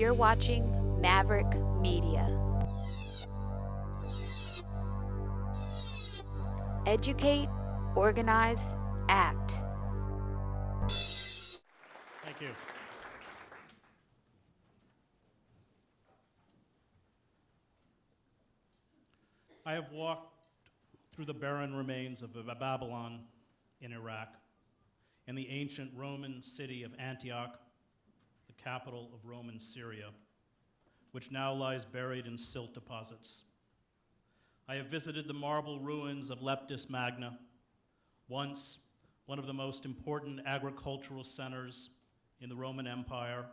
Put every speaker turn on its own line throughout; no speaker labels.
You're watching Maverick Media. Educate, organize, act.
Thank you. I have walked through the barren remains of Babylon in Iraq and the ancient Roman city of Antioch, capital of Roman Syria, which now lies buried in silt deposits. I have visited the marble ruins of Leptis Magna, once one of the most important agricultural centers in the Roman Empire,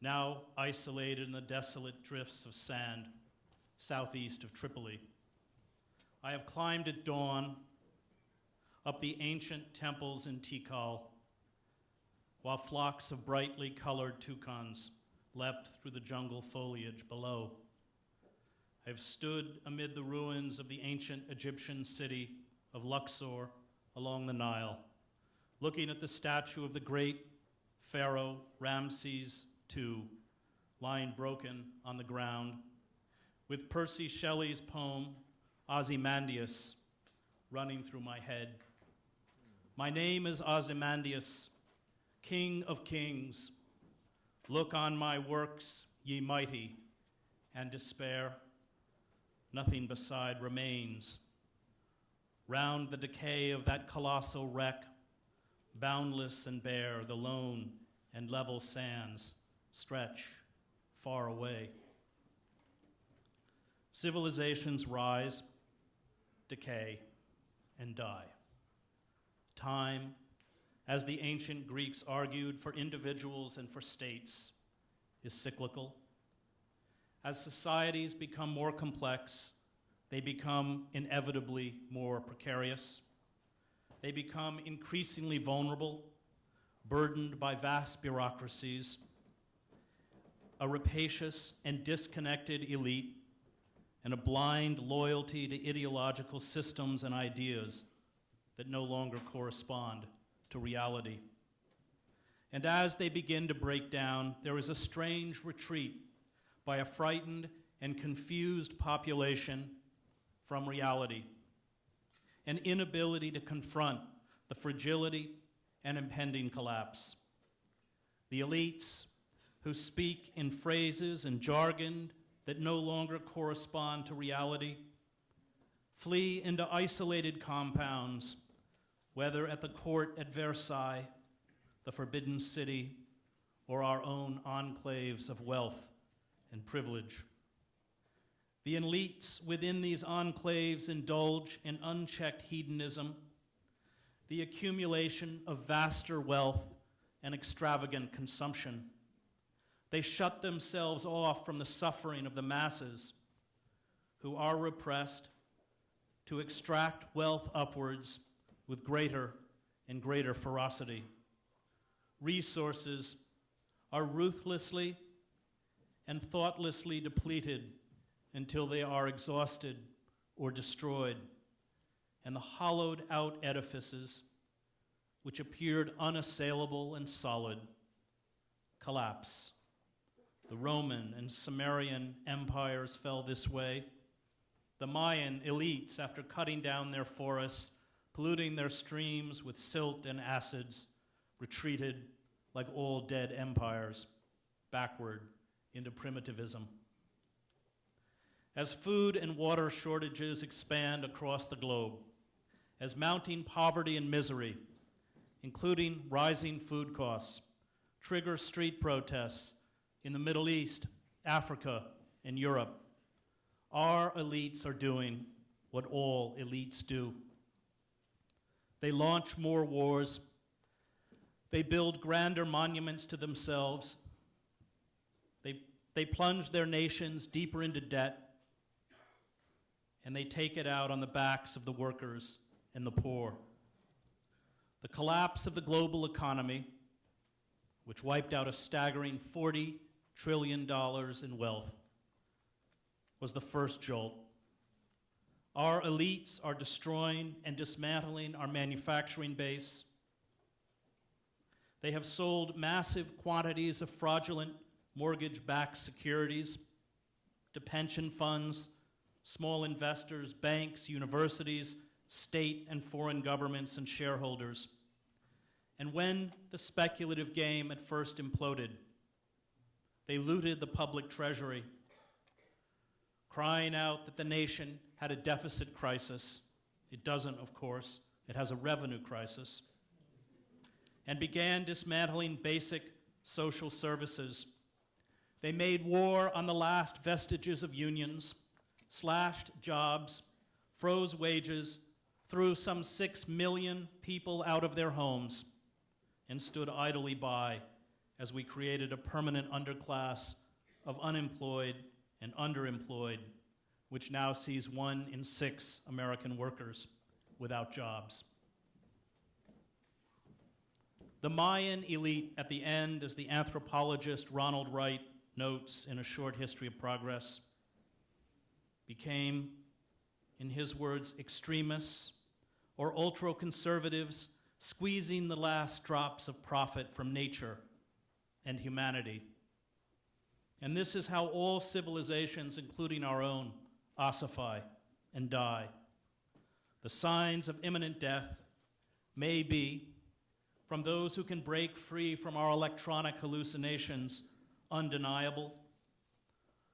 now isolated in the desolate drifts of sand southeast of Tripoli. I have climbed at dawn up the ancient temples in Tikal, while flocks of brightly colored toucans leapt through the jungle foliage below. I have stood amid the ruins of the ancient Egyptian city of Luxor along the Nile, looking at the statue of the great Pharaoh Ramses II lying broken on the ground, with Percy Shelley's poem Ozymandias running through my head. My name is Ozymandias, King of kings. Look on my works, ye mighty, and despair. Nothing beside remains. Round the decay of that colossal wreck, boundless and bare, the lone and level sands stretch far away. Civilizations rise, decay, and die. Time, as the ancient Greeks argued for individuals and for states, is cyclical. As societies become more complex, they become inevitably more precarious. They become increasingly vulnerable, burdened by vast bureaucracies, a rapacious and disconnected elite, and a blind loyalty to ideological systems and ideas that no longer correspond to reality. And as they begin to break down, there is a strange retreat by a frightened and confused population from reality, an inability to confront the fragility and impending collapse. The elites who speak in phrases and jargon that no longer correspond to reality flee into isolated compounds, whether at the court at Versailles, the Forbidden City, or our own enclaves of wealth and privilege. The elites within these enclaves indulge in unchecked hedonism, the accumulation of vaster wealth and extravagant consumption. They shut themselves off from the suffering of the masses who are repressed to extract wealth upwards with greater and greater ferocity. Resources are ruthlessly and thoughtlessly depleted until they are exhausted or destroyed, and the hollowed out edifices, which appeared unassailable and solid, collapse. The Roman and Sumerian empires fell this way. The Mayan elites, after cutting down their forests, polluting their streams with silt and acids, retreated like all dead empires backward into primitivism. As food and water shortages expand across the globe, as mounting poverty and misery, including rising food costs, trigger street protests in the Middle East, Africa, and Europe, our elites are doing what all elites do. They launch more wars. They build grander monuments to themselves. They, they plunge their nations deeper into debt. And they take it out on the backs of the workers and the poor. The collapse of the global economy, which wiped out a staggering $40 trillion in wealth, was the first jolt. Our elites are destroying and dismantling our manufacturing base. They have sold massive quantities of fraudulent mortgage backed securities to pension funds, small investors, banks, universities, state and foreign governments, and shareholders. And when the speculative game at first imploded, they looted the public treasury, crying out that the nation had a deficit crisis. It doesn't, of course, it has a revenue crisis. And began dismantling basic social services. They made war on the last vestiges of unions, slashed jobs, froze wages, threw some six million people out of their homes, and stood idly by as we created a permanent underclass of unemployed and underemployed, which now sees one in six American workers without jobs. The Mayan elite at the end, as the anthropologist Ronald Wright notes in A Short History of Progress, became, in his words, extremists or ultra conservatives squeezing the last drops of profit from nature and humanity. And this is how all civilizations, including our own, ossify and die. The signs of imminent death may be, from those who can break free from our electronic hallucinations, undeniable.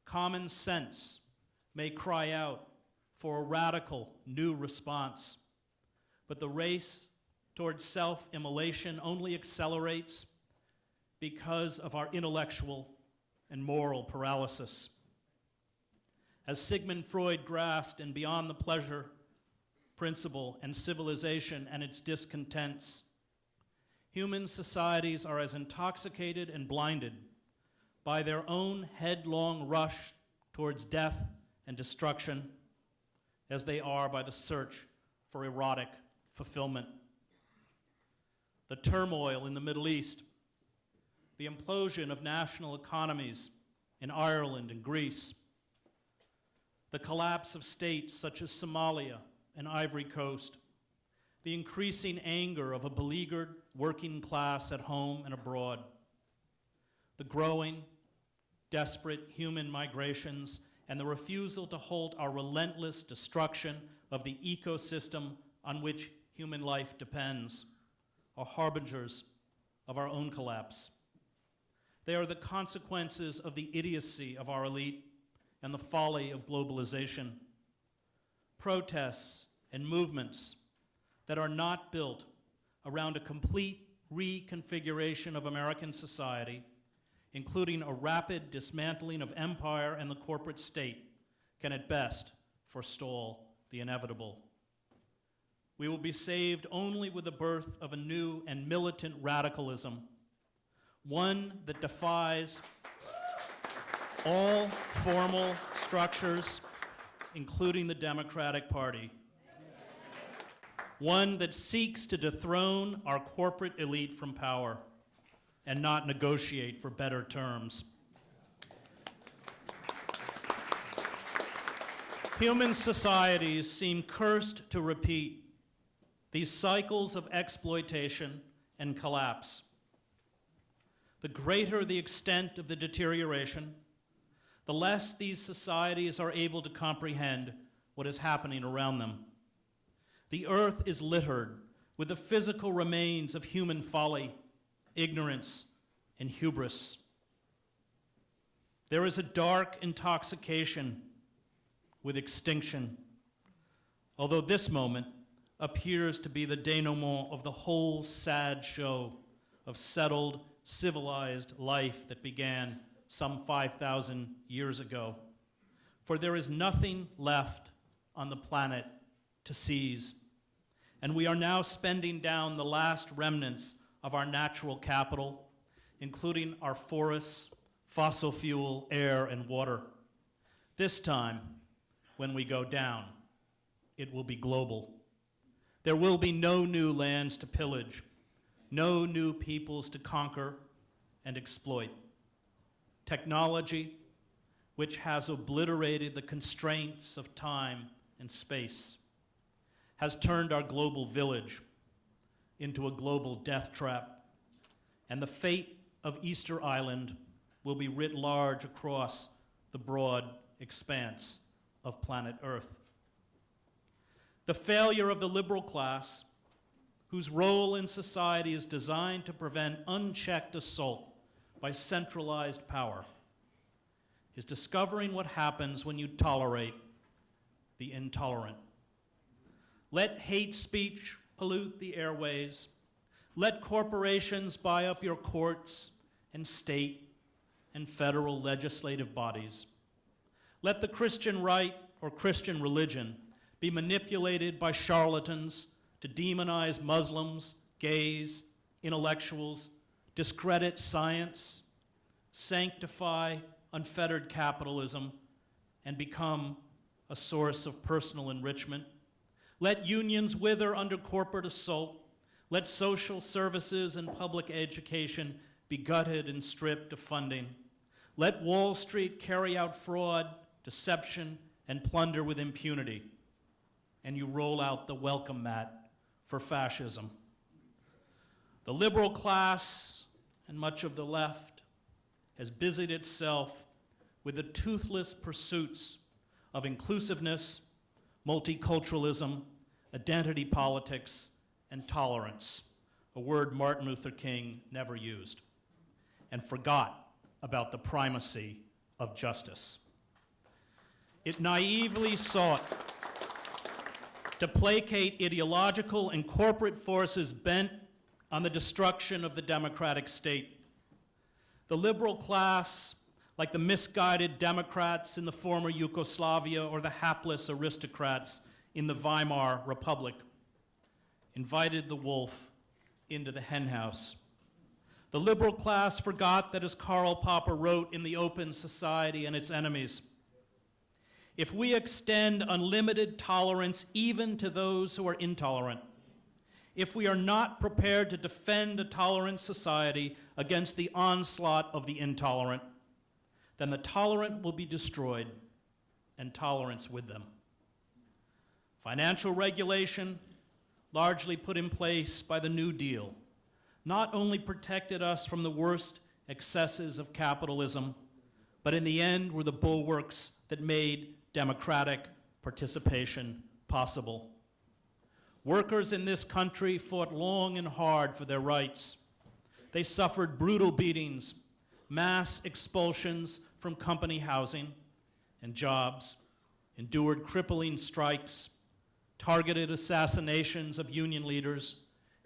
Common sense may cry out for a radical new response, but the race towards self immolation only accelerates because of our intellectual and moral paralysis. As Sigmund Freud grasped in Beyond the Pleasure principle and civilization and its discontents, human societies are as intoxicated and blinded by their own headlong rush towards death and destruction as they are by the search for erotic fulfillment. The turmoil in the Middle East the implosion of national economies in Ireland and Greece, the collapse of states such as Somalia and Ivory Coast, the increasing anger of a beleaguered working class at home and abroad, the growing, desperate human migrations, and the refusal to halt our relentless destruction of the ecosystem on which human life depends are harbingers of our own collapse. They are the consequences of the idiocy of our elite and the folly of globalization. Protests and movements that are not built around a complete reconfiguration of American society, including a rapid dismantling of empire and the corporate state, can at best forestall the inevitable. We will be saved only with the birth of a new and militant radicalism one that defies all formal structures, including the Democratic Party. One that seeks to dethrone our corporate elite from power and not negotiate for better terms. Human societies seem cursed to repeat these cycles of exploitation and collapse the greater the extent of the deterioration, the less these societies are able to comprehend what is happening around them. The earth is littered with the physical remains of human folly, ignorance, and hubris. There is a dark intoxication with extinction, although this moment appears to be the denouement of the whole sad show of settled civilized life that began some 5,000 years ago. For there is nothing left on the planet to seize. And we are now spending down the last remnants of our natural capital, including our forests, fossil fuel, air, and water. This time, when we go down, it will be global. There will be no new lands to pillage no new peoples to conquer and exploit. Technology, which has obliterated the constraints of time and space, has turned our global village into a global death trap. And the fate of Easter Island will be writ large across the broad expanse of planet Earth. The failure of the liberal class, whose role in society is designed to prevent unchecked assault by centralized power, is discovering what happens when you tolerate the intolerant. Let hate speech pollute the airways. Let corporations buy up your courts and state and federal legislative bodies. Let the Christian right or Christian religion be manipulated by charlatans to demonize Muslims, gays, intellectuals, discredit science, sanctify unfettered capitalism, and become a source of personal enrichment. Let unions wither under corporate assault. Let social services and public education be gutted and stripped of funding. Let Wall Street carry out fraud, deception, and plunder with impunity. And you roll out the welcome mat for fascism. The liberal class and much of the left has busied itself with the toothless pursuits of inclusiveness, multiculturalism, identity politics, and tolerance, a word Martin Luther King never used, and forgot about the primacy of justice. It naively sought to placate ideological and corporate forces bent on the destruction of the democratic state. The liberal class, like the misguided Democrats in the former Yugoslavia or the hapless aristocrats in the Weimar Republic, invited the wolf into the henhouse. The liberal class forgot that, as Karl Popper wrote in The Open Society and Its Enemies, if we extend unlimited tolerance even to those who are intolerant, if we are not prepared to defend a tolerant society against the onslaught of the intolerant, then the tolerant will be destroyed and tolerance with them. Financial regulation, largely put in place by the New Deal, not only protected us from the worst excesses of capitalism, but in the end were the bulwarks that made democratic participation possible. Workers in this country fought long and hard for their rights. They suffered brutal beatings, mass expulsions from company housing and jobs, endured crippling strikes, targeted assassinations of union leaders,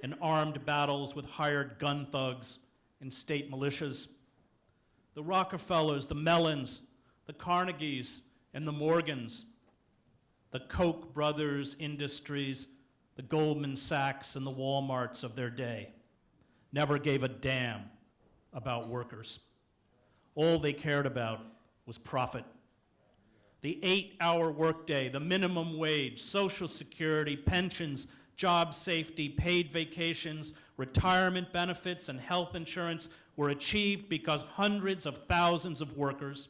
and armed battles with hired gun thugs and state militias. The Rockefellers, the Mellons, the Carnegies, and the Morgans, the Koch brothers industries, the Goldman Sachs, and the Walmarts of their day never gave a damn about workers. All they cared about was profit. The eight hour workday, the minimum wage, Social Security, pensions, job safety, paid vacations, retirement benefits, and health insurance were achieved because hundreds of thousands of workers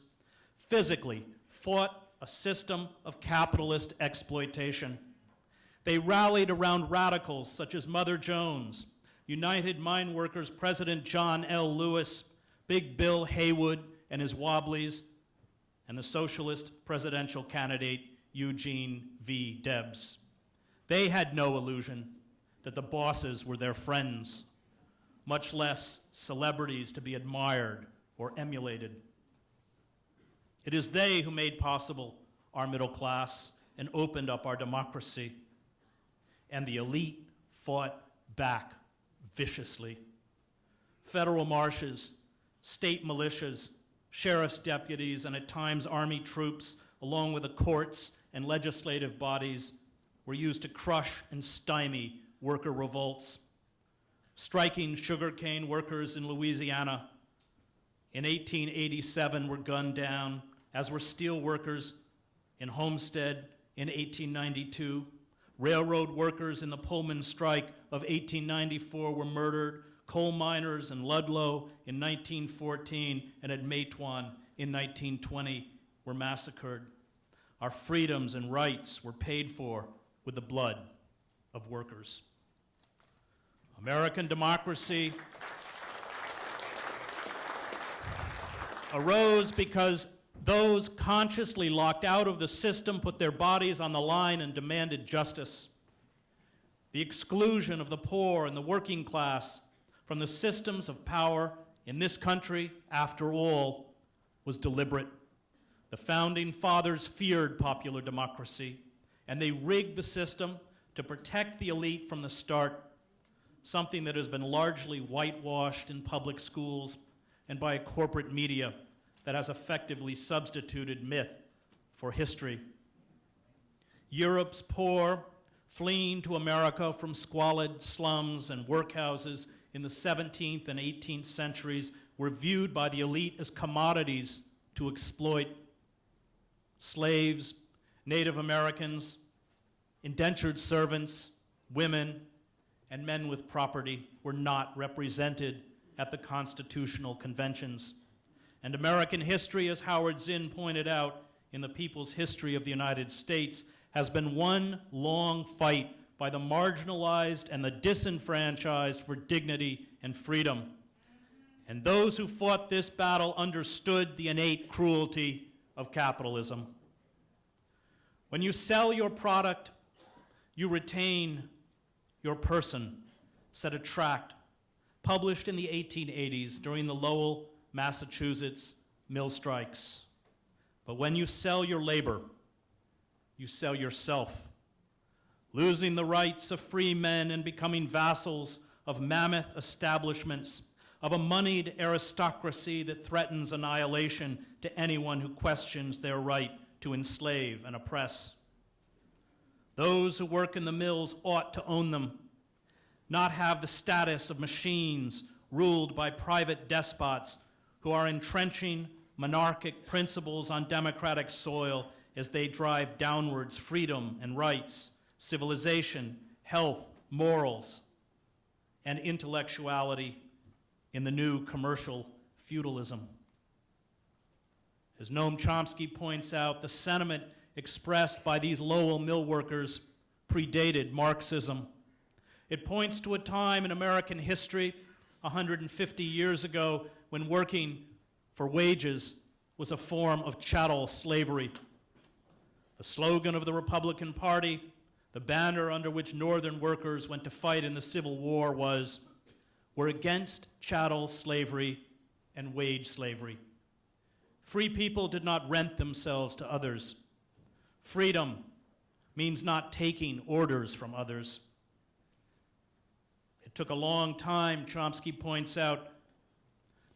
physically fought a system of capitalist exploitation. They rallied around radicals such as Mother Jones, United Mine Workers President John L. Lewis, Big Bill Haywood and his Wobblies, and the socialist presidential candidate Eugene V. Debs. They had no illusion that the bosses were their friends, much less celebrities to be admired or emulated. It is they who made possible our middle class and opened up our democracy. And the elite fought back viciously. Federal marshes, state militias, sheriff's deputies, and at times army troops, along with the courts and legislative bodies, were used to crush and stymie worker revolts. Striking sugarcane workers in Louisiana in 1887 were gunned down, as were steel workers in Homestead in 1892. Railroad workers in the Pullman strike of 1894 were murdered. Coal miners in Ludlow in 1914 and at Matewan in 1920 were massacred. Our freedoms and rights were paid for with the blood of workers. American democracy arose because those consciously locked out of the system put their bodies on the line and demanded justice. The exclusion of the poor and the working class from the systems of power in this country, after all, was deliberate. The founding fathers feared popular democracy, and they rigged the system to protect the elite from the start, something that has been largely whitewashed in public schools and by corporate media that has effectively substituted myth for history. Europe's poor, fleeing to America from squalid slums and workhouses in the 17th and 18th centuries, were viewed by the elite as commodities to exploit. Slaves, Native Americans, indentured servants, women, and men with property were not represented at the constitutional conventions. And American history, as Howard Zinn pointed out in The People's History of the United States, has been one long fight by the marginalized and the disenfranchised for dignity and freedom. And those who fought this battle understood the innate cruelty of capitalism. When you sell your product, you retain your person, said a tract published in the 1880s during the Lowell Massachusetts mill strikes. But when you sell your labor, you sell yourself, losing the rights of free men and becoming vassals of mammoth establishments, of a moneyed aristocracy that threatens annihilation to anyone who questions their right to enslave and oppress. Those who work in the mills ought to own them, not have the status of machines ruled by private despots who are entrenching monarchic principles on democratic soil as they drive downwards freedom and rights, civilization, health, morals, and intellectuality in the new commercial feudalism. As Noam Chomsky points out, the sentiment expressed by these Lowell mill workers predated Marxism. It points to a time in American history 150 years ago when working for wages was a form of chattel slavery. The slogan of the Republican Party, the banner under which Northern workers went to fight in the Civil War was, We're against chattel slavery and wage slavery. Free people did not rent themselves to others. Freedom means not taking orders from others. It took a long time, Chomsky points out,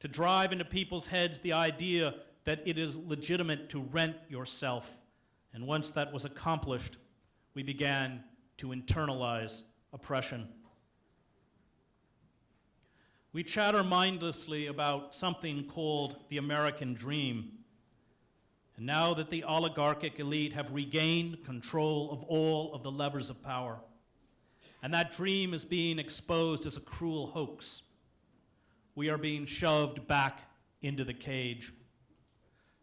to drive into people's heads the idea that it is legitimate to rent yourself. And once that was accomplished, we began to internalize oppression. We chatter mindlessly about something called the American dream. And now that the oligarchic elite have regained control of all of the levers of power, and that dream is being exposed as a cruel hoax, we are being shoved back into the cage.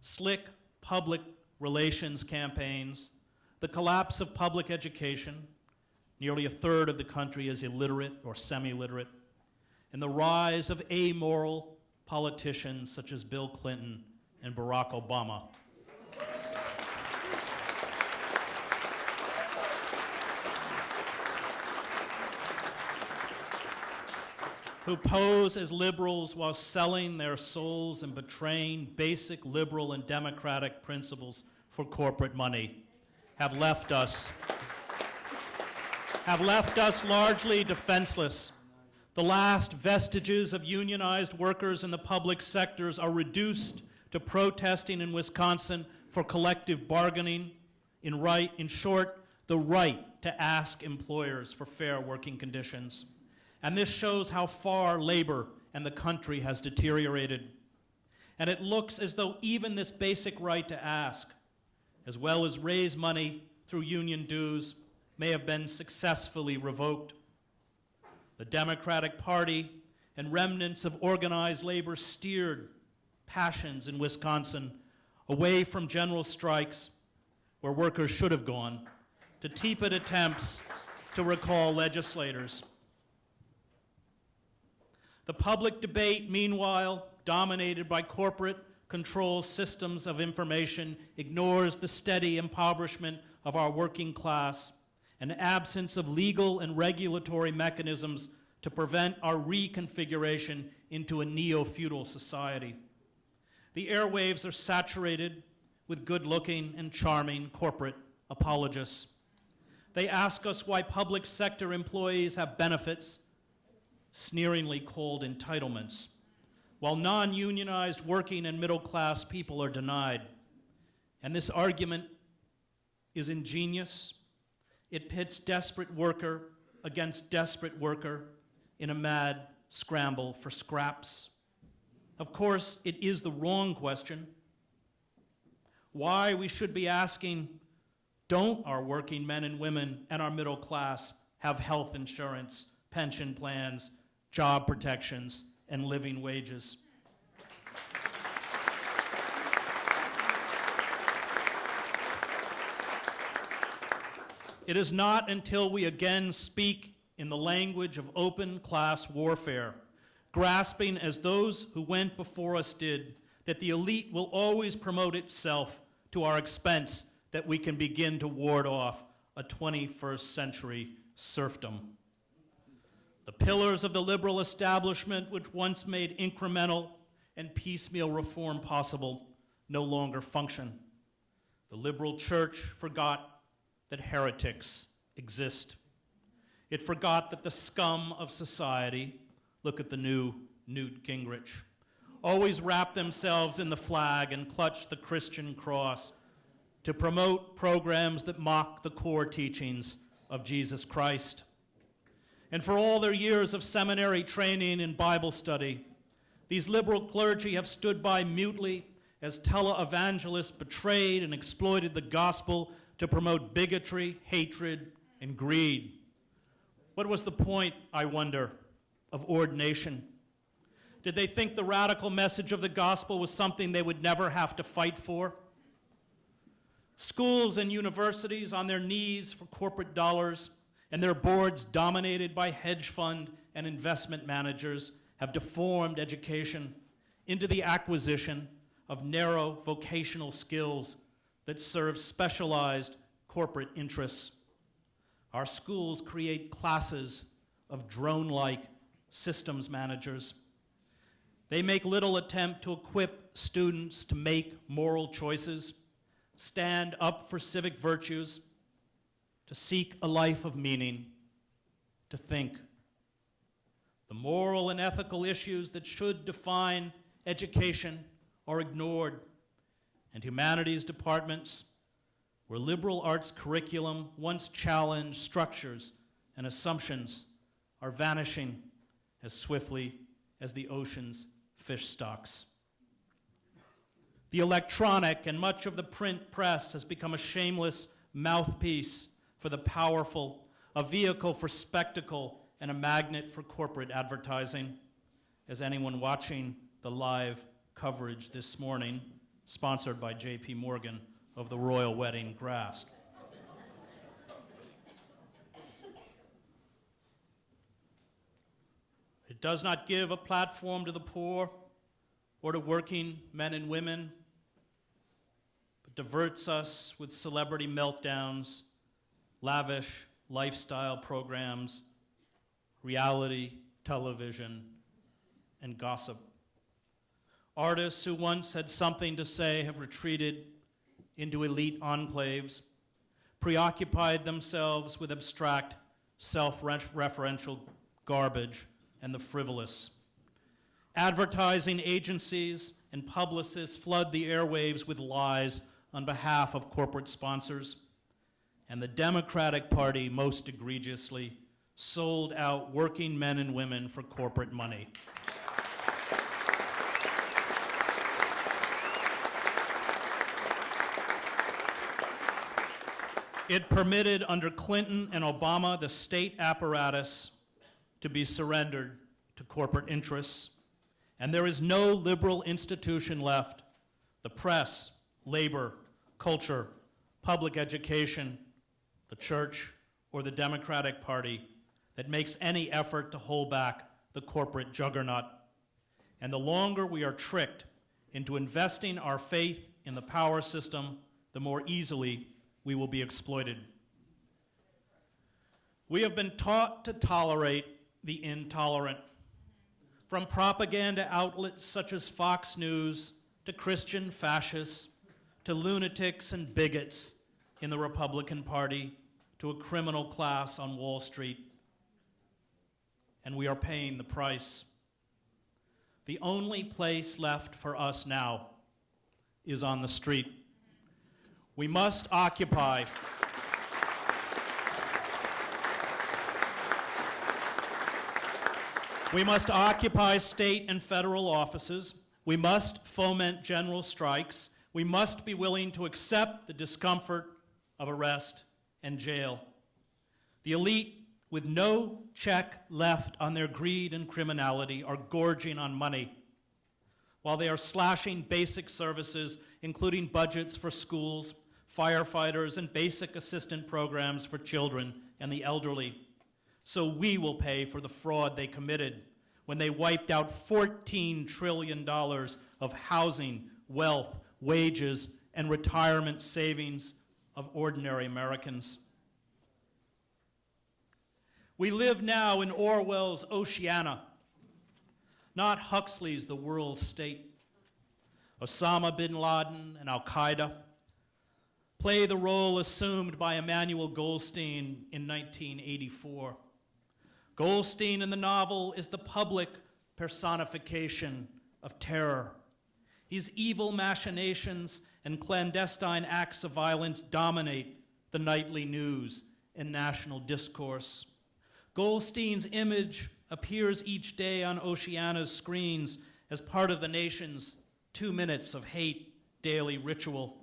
Slick public relations campaigns, the collapse of public education, nearly a third of the country is illiterate or semi literate, and the rise of amoral politicians such as Bill Clinton and Barack Obama. Who pose as liberals while selling their souls and betraying basic liberal and democratic principles for corporate money have left us have left us largely defenseless. The last vestiges of unionized workers in the public sectors are reduced to protesting in Wisconsin for collective bargaining, in, right, in short, the right to ask employers for fair working conditions. And this shows how far labor and the country has deteriorated. And it looks as though even this basic right to ask, as well as raise money through union dues, may have been successfully revoked. The Democratic Party and remnants of organized labor steered passions in Wisconsin away from general strikes where workers should have gone to tepid attempts to recall legislators. The public debate, meanwhile, dominated by corporate controls systems of information, ignores the steady impoverishment of our working class, an absence of legal and regulatory mechanisms to prevent our reconfiguration into a neo feudal society. The airwaves are saturated with good looking and charming corporate apologists. They ask us why public sector employees have benefits, sneeringly called entitlements, while non unionized working and middle class people are denied. And this argument is ingenious. It pits desperate worker against desperate worker in a mad scramble for scraps. Of course, it is the wrong question. Why we should be asking don't our working men and women and our middle class have health insurance, pension plans, job protections, and living wages? It is not until we again speak in the language of open class warfare, grasping as those who went before us did, that the elite will always promote itself to our expense, that we can begin to ward off a 21st century serfdom. The pillars of the liberal establishment, which once made incremental and piecemeal reform possible, no longer function. The liberal church forgot that heretics exist. It forgot that the scum of society, look at the new Newt Gingrich, always wrap themselves in the flag and clutch the Christian cross to promote programs that mock the core teachings of Jesus Christ. And for all their years of seminary training and Bible study, these liberal clergy have stood by mutely as televangelists betrayed and exploited the gospel to promote bigotry, hatred, and greed. What was the point, I wonder, of ordination? Did they think the radical message of the gospel was something they would never have to fight for? Schools and universities on their knees for corporate dollars and their boards dominated by hedge fund and investment managers have deformed education into the acquisition of narrow vocational skills that serve specialized corporate interests. Our schools create classes of drone like systems managers. They make little attempt to equip students to make moral choices, stand up for civic virtues, to seek a life of meaning, to think. The moral and ethical issues that should define education are ignored and humanities departments, where liberal arts curriculum once challenged structures and assumptions, are vanishing as swiftly as the ocean's fish stocks. The electronic and much of the print press has become a shameless mouthpiece for the powerful, a vehicle for spectacle, and a magnet for corporate advertising. As anyone watching the live coverage this morning sponsored by J.P. Morgan of the royal wedding grasped. It does not give a platform to the poor or to working men and women, but diverts us with celebrity meltdowns, lavish lifestyle programs, reality television, and gossip. Artists who once had something to say have retreated into elite enclaves, preoccupied themselves with abstract, self referential garbage and the frivolous. Advertising agencies and publicists flood the airwaves with lies on behalf of corporate sponsors. And the Democratic Party, most egregiously, sold out working men and women for corporate money. It permitted under Clinton and Obama the state apparatus to be surrendered to corporate interests. And there is no liberal institution left the press, labor, culture, public education, the church, or the Democratic Party that makes any effort to hold back the corporate juggernaut. And the longer we are tricked into investing our faith in the power system, the more easily we will be exploited. We have been taught to tolerate the intolerant. From propaganda outlets such as Fox News to Christian fascists to lunatics and bigots in the Republican Party to a criminal class on Wall Street. And we are paying the price. The only place left for us now is on the street. We must occupy. We must occupy state and federal offices. We must foment general strikes. We must be willing to accept the discomfort of arrest and jail. The elite, with no check left on their greed and criminality, are gorging on money while they are slashing basic services, including budgets for schools, firefighters, and basic assistant programs for children and the elderly. So we will pay for the fraud they committed when they wiped out $14 trillion of housing, wealth, wages, and retirement savings of ordinary Americans. We live now in Orwell's Oceania, not Huxley's The World State. Osama bin Laden and Al Qaeda play the role assumed by Emmanuel Goldstein in 1984. Goldstein in the novel is the public personification of terror. His evil machinations and clandestine acts of violence dominate the nightly news and national discourse. Goldstein's image appears each day on Oceania's screens as part of the nation's two minutes of hate daily ritual.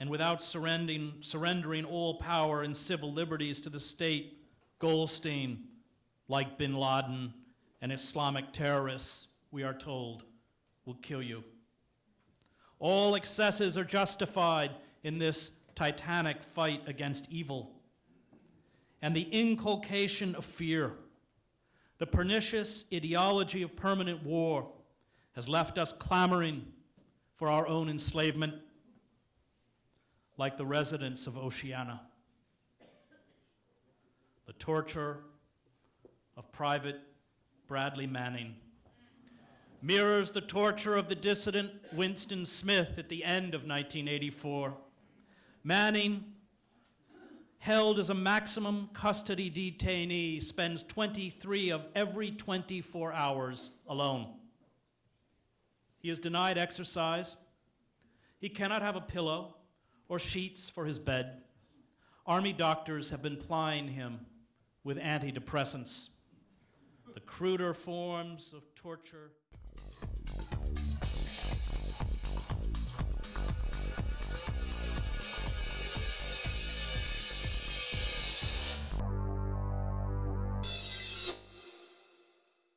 And without surrendering, surrendering all power and civil liberties to the state, Goldstein, like bin Laden and Islamic terrorists, we are told, will kill you. All excesses are justified in this titanic fight against evil. And the inculcation of fear, the pernicious ideology of permanent war, has left us clamoring for our own enslavement, like the residents of Oceania. The torture of Private Bradley Manning mirrors the torture of the dissident Winston Smith at the end of 1984. Manning, held as a maximum custody detainee, spends 23 of every 24 hours alone. He is denied exercise. He cannot have a pillow or sheets for his bed. Army doctors have been plying him with antidepressants. The cruder forms of torture